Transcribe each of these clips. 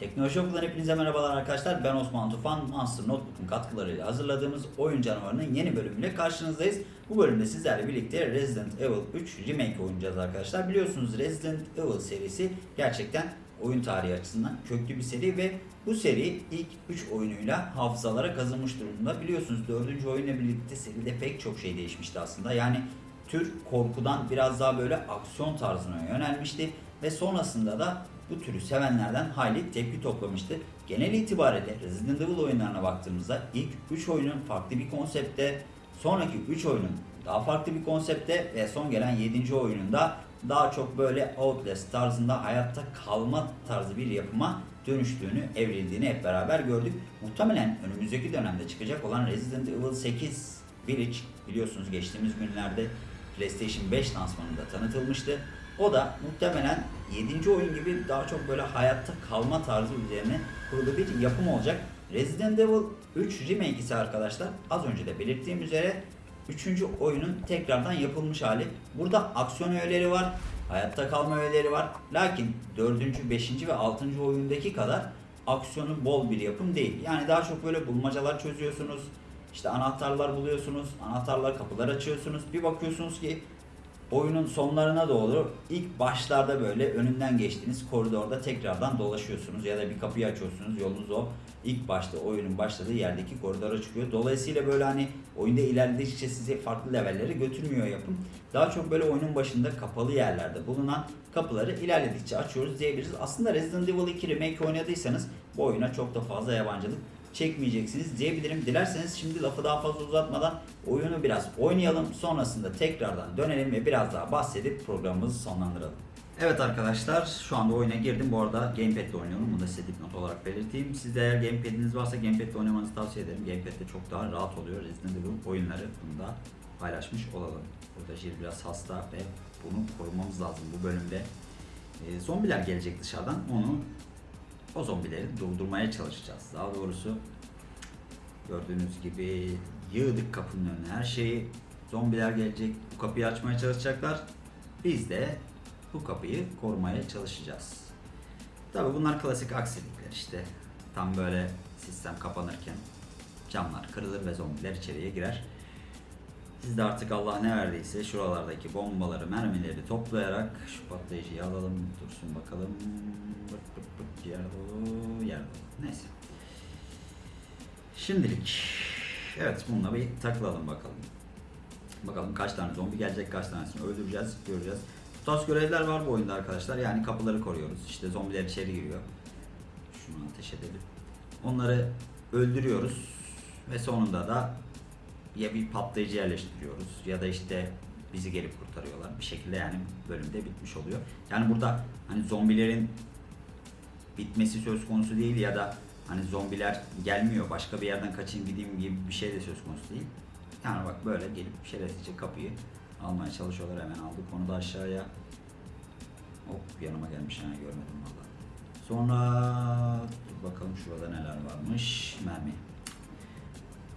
Teknoloji Okulu'dan hepinize merhabalar arkadaşlar. Ben Osman Tufan. Monster Notebook'un katkılarıyla hazırladığımız Oyun Canavarı'nın yeni bölümüyle karşınızdayız. Bu bölümde sizlerle birlikte Resident Evil 3 Remake oynayacağız arkadaşlar. Biliyorsunuz Resident Evil serisi gerçekten oyun tarihi açısından köklü bir seri ve bu seri ilk 3 oyunuyla hafızalara kazınmış durumda. Biliyorsunuz 4. oyunla birlikte seride pek çok şey değişmişti aslında. Yani tür korkudan biraz daha böyle aksiyon tarzına yönelmişti ve sonrasında da bu türü sevenlerden hayli tepki toplamıştı. Genel itibariyle Resident Evil oyunlarına baktığımızda ilk 3 oyunun farklı bir konsepte, sonraki 3 oyunun daha farklı bir konsepte ve son gelen 7. oyununda daha çok böyle Outlast tarzında hayatta kalma tarzı bir yapıma dönüştüğünü, evrildiğini hep beraber gördük. Muhtemelen önümüzdeki dönemde çıkacak olan Resident Evil 8 Village biliyorsunuz geçtiğimiz günlerde PlayStation 5 lansmanında tanıtılmıştı. O da muhtemelen 7. oyun gibi daha çok böyle hayatta kalma tarzı üzerine kurulu bir yapım olacak. Resident Evil 3 Remake ise arkadaşlar az önce de belirttiğim üzere 3. oyunun tekrardan yapılmış hali. Burada aksiyon öğeleri var, hayatta kalma öğeleri var. Lakin 4. 5. ve 6. oyundaki kadar aksiyonu bol bir yapım değil. Yani daha çok böyle bulmacalar çözüyorsunuz. İşte anahtarlar buluyorsunuz, anahtarlar kapılar açıyorsunuz. Bir bakıyorsunuz ki oyunun sonlarına doğru ilk başlarda böyle önünden geçtiğiniz koridorda tekrardan dolaşıyorsunuz ya da bir kapıyı açıyorsunuz yolunuz o ilk başta oyunun başladığı yerdeki koridora çıkıyor. Dolayısıyla böyle hani oyunda ilerledikçe sizi farklı levellere götürmüyor yapım. Daha çok böyle oyunun başında kapalı yerlerde bulunan kapıları ilerledikçe açıyoruz diyebiliriz. Aslında Resident Evil 2 Remake oynadıysanız bu oyuna çok da fazla yabancılık çekmeyeceksiniz diyebilirim. Dilerseniz şimdi lafı daha fazla uzatmadan oyunu biraz oynayalım. Sonrasında tekrardan dönelim ve biraz daha bahsedip programımızı sonlandıralım. Evet arkadaşlar şu anda oyuna girdim. Bu arada Gamepad ile oynuyorum. Bunu da size dipnot olarak belirteyim. Sizde eğer Gamepad'iniz varsa Gamepad ile oynamanızı tavsiye ederim. Gamepad çok daha rahat oluyor. Resident Evil oyunları bunu da paylaşmış olalım. Burada Jill biraz hasta ve bunu korumamız lazım bu bölümde. Ee, zombiler gelecek dışarıdan. Onu o zombileri durdurmaya çalışacağız. Daha doğrusu gördüğünüz gibi yığdık kapının önüne her şeyi. Zombiler gelecek, bu kapıyı açmaya çalışacaklar. Biz de bu kapıyı korumaya çalışacağız. Tabi bunlar klasik aksilikler işte. Tam böyle sistem kapanırken camlar kırılır ve zombiler içeriye girer. Siz de artık Allah ne verdiyse şuralardaki bombaları, mermileri toplayarak şu patlayıcıyı alalım. Dursun bakalım. Yer dolu, yer dolu. Neyse. Şimdilik evet bununla bir takılalım bakalım. Bakalım kaç tane zombi gelecek, kaç tanesini öldüreceğiz, göreceğiz. Bu tarz görevler var bu oyunda arkadaşlar. Yani kapıları koruyoruz. İşte zombiler içeri giriyor. Şunu ateş edelim. Onları öldürüyoruz ve sonunda da ya bir patlayıcı yerleştiriyoruz ya da işte bizi gelip kurtarıyorlar. Bir şekilde yani bölümde bitmiş oluyor. Yani burada hani zombilerin bitmesi söz konusu değil ya da hani zombiler gelmiyor başka bir yerden kaçayım gideyim gibi bir şey de söz konusu değil. Yani bak böyle gelip şerefsizce kapıyı almaya çalışıyorlar hemen aldık onu da aşağıya. Hop yanıma gelmiş yani görmedim valla. Sonra dur bakalım şurada neler varmış. Mermi.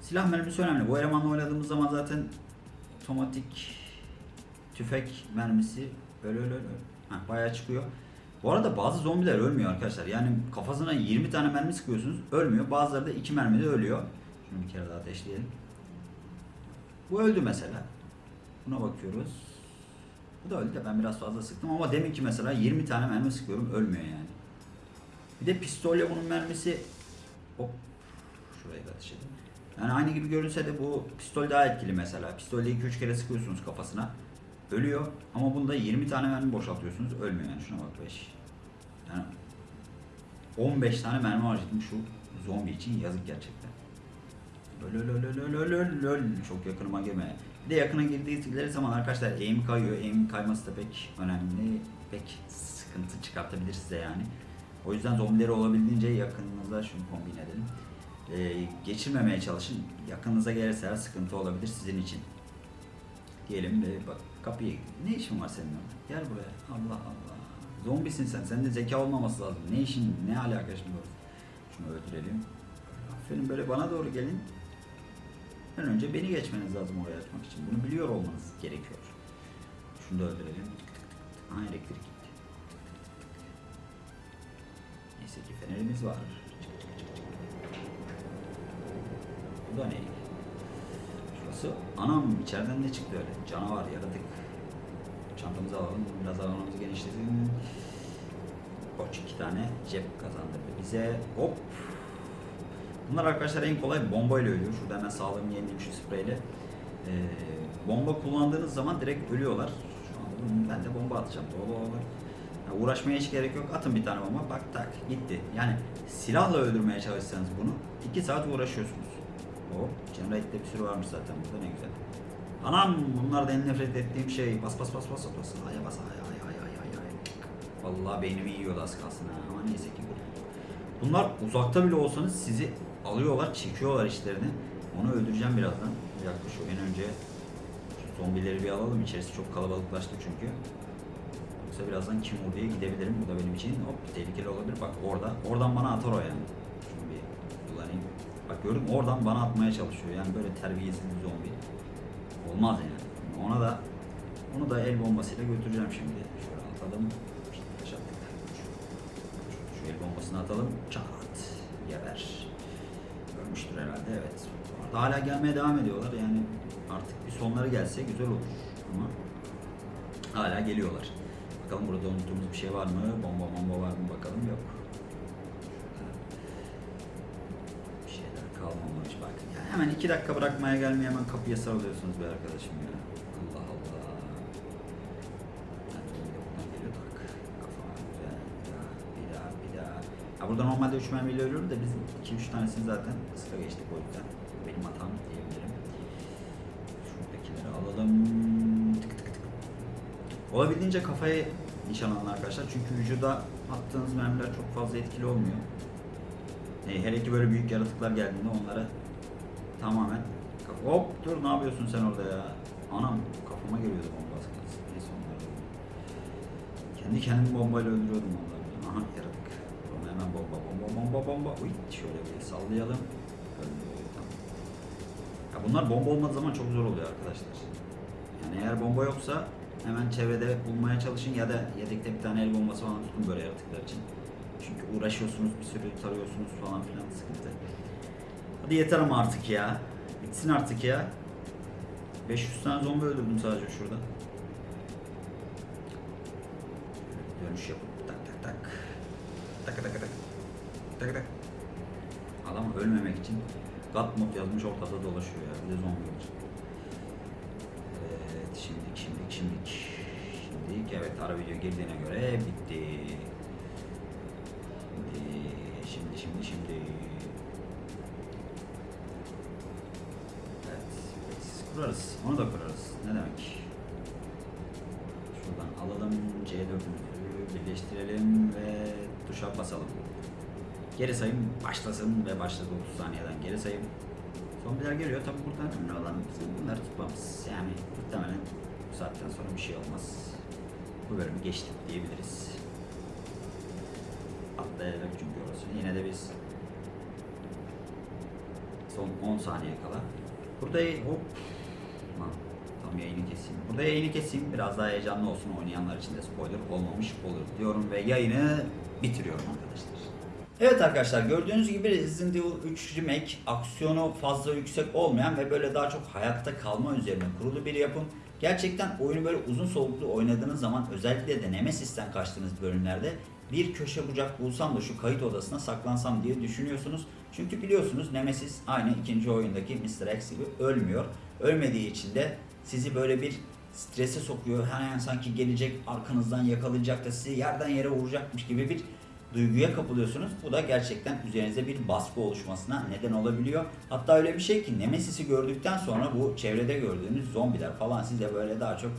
Silah mermisi önemli. Bu elemanla oynadığımız zaman zaten otomatik tüfek mermisi öyle öyle öyle. Heh, bayağı çıkıyor. Bu arada bazı zombiler ölmüyor arkadaşlar. Yani kafasına 20 tane mermi sıkıyorsunuz ölmüyor. Bazıları da 2 mermide ölüyor. Şunu bir kere daha ateşleyelim. Bu öldü mesela. Buna bakıyoruz. Bu da öldü de ben biraz fazla sıktım ama demin ki mesela 20 tane mermi sıkıyorum ölmüyor yani. Bir de pistolle bunun mermisi hop şurayı da ateş edeyim. Yani aynı gibi görünse de bu pistol daha etkili mesela. Pistolle 2-3 kere sıkıyorsunuz kafasına. Ölüyor ama bunda 20 tane mermi boşaltıyorsunuz ölmüyor yani şuna bak 5. Yani 15 tane mermi harcadım şu zombi için yazık gerçekten. Öl öl öl öl öl öl öl çok yakınıma girme. Bir de yakına girdikleri zaman arkadaşlar aim kayıyor. Aim kayması da pek önemli. Pek sıkıntı çıkartabilir size yani. O yüzden zombileri olabildiğince yakınınıza şunu kombin edelim. Ee, geçirmemeye çalışın. Yakınınıza gelirse sıkıntı olabilir sizin için. Diyelim ve bak kapıya gidin. Ne işin var senin orada? Gel buraya. Allah Allah. Zombisin sen. Sende zeka olmaması lazım. Ne işin, ne alaka şimdi orada? Şunu öldürelim. Aferin böyle bana doğru gelin. En önce beni geçmeniz lazım oraya açmak için. Bunu biliyor olmanız gerekiyor. Şunu da öldürelim. Aha elektrik gitti. Neyse ki fenerimiz var. Bu da ne? Şurası anam içeriden ne çıktı öyle? Canavar yaratık. Çantamızı alalım. Biraz alanımızı genişletelim. Koç iki tane cep kazandırdı bize. Hop. Bunlar arkadaşlar en kolay bombayla ölüyor. Şurada hemen sağlığımı yenileyim şu spreyle. Ee, bomba kullandığınız zaman direkt ölüyorlar. Şu an ben de bomba atacağım. Doğal olarak. Ya uğraşmaya hiç gerek yok. Atın bir tane bomba. Bak tak gitti. Yani silahla öldürmeye çalışsanız bunu 2 saat uğraşıyorsunuz. Hop. Generate'de bir sürü varmış zaten burada ne güzel. Anam bunlar en nefret ettiğim şey. Bas bas bas bas bas. Aya bas ay ay ay ay ay ay. Vallahi beynimi yiyordu az kalsın ha. Ama neyse ki bu. Bunlar uzakta bile olsanız sizi alıyorlar, çekiyorlar işlerini. Onu öldüreceğim birazdan. Şu en önce şu zombileri bir alalım. İçerisi çok kalabalıklaştı çünkü. Yoksa birazdan kim diye gidebilirim. Bu da benim için hop tehlikeli olabilir. Bak orada. Oradan bana atar o yani. Mü? Oradan bana atmaya çalışıyor. Yani böyle terbiyesiz bir zombi. Olmaz yani. Ona da onu da el bombasıyla götüreceğim şimdi. Şöyle atalım. İşte. Şu, şu el bombasını atalım. Çat. Geber. Ölmüştür herhalde evet. Orada hala gelmeye devam ediyorlar. Yani artık bir sonları gelse güzel olur. Ama hala geliyorlar. Bakalım burada unuttuğumuz bir şey var mı? Bomba bomba var mı bakalım yok. İki dakika bırakmaya gelmeye hemen kapıya sarılıyorsunuz be arkadaşım ya. Allah Allah. Ha burada normalde 3 mermiyle ölüyorum da biz 2-3 tanesini zaten ıska geçtik o yüzden. Benim hatam diyebilirim. Şuradakileri alalım. Tık tık tık. Olabildiğince kafaya nişan alın arkadaşlar. Çünkü vücuda attığınız mermiler çok fazla etkili olmuyor. E, hele ki böyle büyük yaratıklar geldiğinde onlara tamamen hop dur ne yapıyorsun sen orada ya? Anam kafama geliyordu bomba az kalsın. Neyse onlar da öldü. Kendi kendimi bombayla öldürüyordum onları. Aha yaratık. Sonra hemen bomba bomba bomba bomba. Uy şöyle bir sallayalım. Ya bunlar bomba olmadığı zaman çok zor oluyor arkadaşlar. Yani eğer bomba yoksa hemen çevrede bulmaya çalışın ya da yedekte bir tane el bombası falan tutun böyle yaratıklar için. Çünkü uğraşıyorsunuz bir sürü tarıyorsunuz falan filan sıkıntı. Hadi yeter ama artık ya. Bitsin artık ya. 500 tane zombi öldürdüm sadece şurada. Dönüş yapıp tak tak tak. Tak tak tak. Tak tak. Adam ölmemek için God mod yazmış ortada dolaşıyor ya. Bir de zombi var. Evet, şimdilik, şimdilik, şimdilik. Şimdilik, evet ara video girdiğine göre bitti. Şimdi, şimdi, şimdi, şimdi. Kurarız. Onu da kurarız. Ne demek? Şuradan alalım C4'ümüzü birleştirelim ve tuşa basalım. Geri sayım başlasın ve başladı 30 saniyeden geri sayım. Zombiler geliyor. Tabi buradan önemli olan bunları tutmamız. Yani muhtemelen bu saatten sonra bir şey olmaz. Bu bölümü geçtik diyebiliriz. Atlayalım çünkü orası. Yine de biz son 10 saniye kala. Burada hop. Yayını keseyim. Burada yayını keseyim. Biraz daha heyecanlı olsun oynayanlar için de spoiler olmamış olur diyorum ve yayını bitiriyorum arkadaşlar. Evet arkadaşlar gördüğünüz gibi Resident Evil 3 Remake aksiyonu fazla yüksek olmayan ve böyle daha çok hayatta kalma üzerine kurulu bir yapım. Gerçekten oyunu böyle uzun soluklu oynadığınız zaman özellikle de Nemesis'ten kaçtığınız bölümlerde bir köşe bucak bulsam da şu kayıt odasına saklansam diye düşünüyorsunuz. Çünkü biliyorsunuz Nemesis aynı ikinci oyundaki Mr. X gibi ölmüyor. Ölmediği için de sizi böyle bir strese sokuyor. Hani sanki gelecek arkanızdan yakalayacak da sizi yerden yere vuracakmış gibi bir duyguya kapılıyorsunuz. Bu da gerçekten üzerinize bir baskı oluşmasına neden olabiliyor. Hatta öyle bir şey ki Nemesis'i gördükten sonra bu çevrede gördüğünüz zombiler falan size böyle daha çok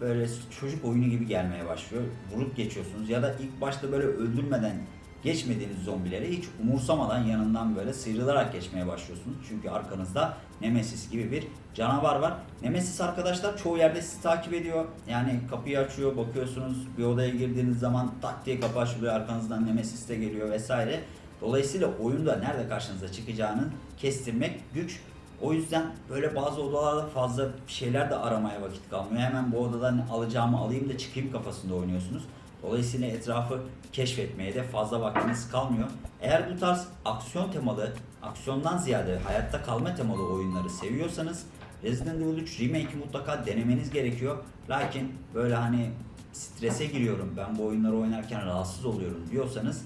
böyle çocuk oyunu gibi gelmeye başlıyor. Vurup geçiyorsunuz ya da ilk başta böyle öldürmeden geçmediğiniz zombileri hiç umursamadan yanından böyle sıyrılarak geçmeye başlıyorsunuz. Çünkü arkanızda Nemesis gibi bir canavar var. Nemesis arkadaşlar çoğu yerde sizi takip ediyor. Yani kapıyı açıyor, bakıyorsunuz bir odaya girdiğiniz zaman tak diye kapı açılıyor, arkanızdan Nemesis de geliyor vesaire. Dolayısıyla oyunda nerede karşınıza çıkacağını kestirmek güç. O yüzden böyle bazı odalarda fazla şeyler de aramaya vakit kalmıyor. Hemen bu odadan alacağımı alayım da çıkayım kafasında oynuyorsunuz. Dolayısıyla etrafı keşfetmeye de fazla vaktiniz kalmıyor. Eğer bu tarz aksiyon temalı, aksiyondan ziyade hayatta kalma temalı oyunları seviyorsanız Resident Evil 3 Remake'i mutlaka denemeniz gerekiyor. Lakin böyle hani strese giriyorum ben bu oyunları oynarken rahatsız oluyorum diyorsanız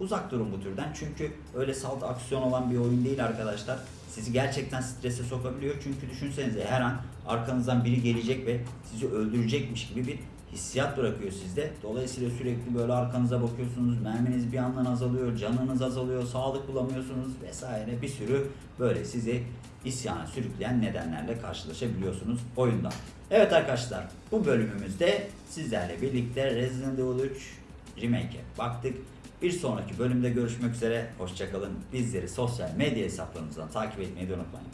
uzak durun bu türden. Çünkü öyle salt aksiyon olan bir oyun değil arkadaşlar. Sizi gerçekten strese sokabiliyor. Çünkü düşünsenize her an arkanızdan biri gelecek ve sizi öldürecekmiş gibi bir hissiyat bırakıyor sizde. Dolayısıyla sürekli böyle arkanıza bakıyorsunuz. Merminiz bir yandan azalıyor, canınız azalıyor, sağlık bulamıyorsunuz vesaire. Bir sürü böyle sizi isyana sürükleyen nedenlerle karşılaşabiliyorsunuz oyunda. Evet arkadaşlar bu bölümümüzde sizlerle birlikte Resident Evil 3 Remake'e baktık. Bir sonraki bölümde görüşmek üzere. Hoşçakalın. Bizleri sosyal medya hesaplarımızdan takip etmeyi unutmayın.